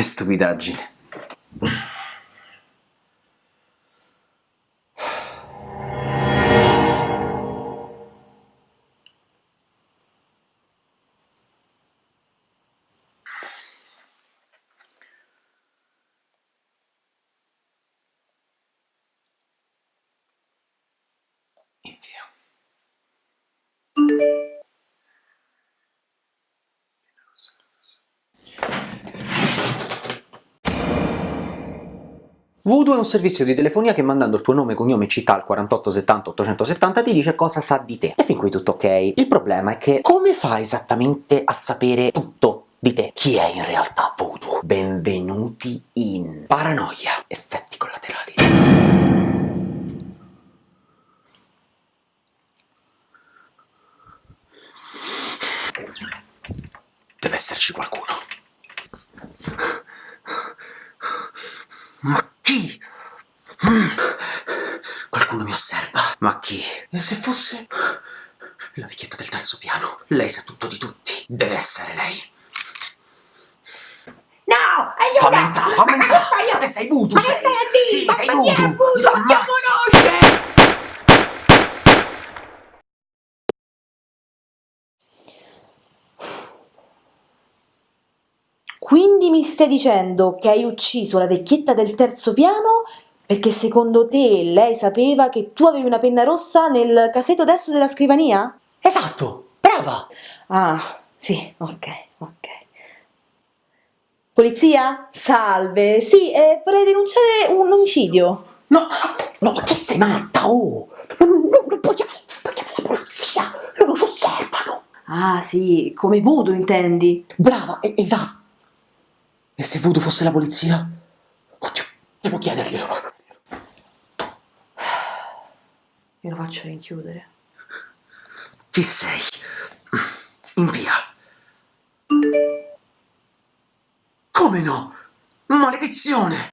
Che stupidaggine. Invia. Voodoo è un servizio di telefonia che mandando il tuo nome, cognome città al 4870 870 ti dice cosa sa di te. E fin qui tutto ok. Il problema è che come fa esattamente a sapere tutto di te? Chi è in realtà Voodoo? Benvenuti in Paranoia. Effetti collaterali. Deve esserci qualcuno. Ma? Mm. Qualcuno mi osserva. Ma chi? E se fosse... La vecchietta del terzo piano. Lei sa tutto di tutti. Deve essere lei. No, aiuto! Fammi entrare, fammi entrare! Te sei voodoo, Ma che sei! stai a dire? Sì, Ma sei voodoo! ammazzo! conosce? Quindi mi stai dicendo che hai ucciso la vecchietta del terzo piano perché secondo te lei sapeva che tu avevi una penna rossa nel casetto destro della scrivania? Esatto! Brava! Ah, sì, ok, ok. Polizia? Salve, sì, eh, vorrei denunciare un omicidio. No, no, ma che sei matta, oh! Non, non, puoi chiamare, puoi chiamare la polizia! Loro ci osservano! Ah, sì, come voodoo intendi? Brava, esatto! E se Voodoo fosse la polizia? Oddio, devo chiederglielo. Io lo faccio rinchiudere. Chi sei? Invia. Come no? Maledizione!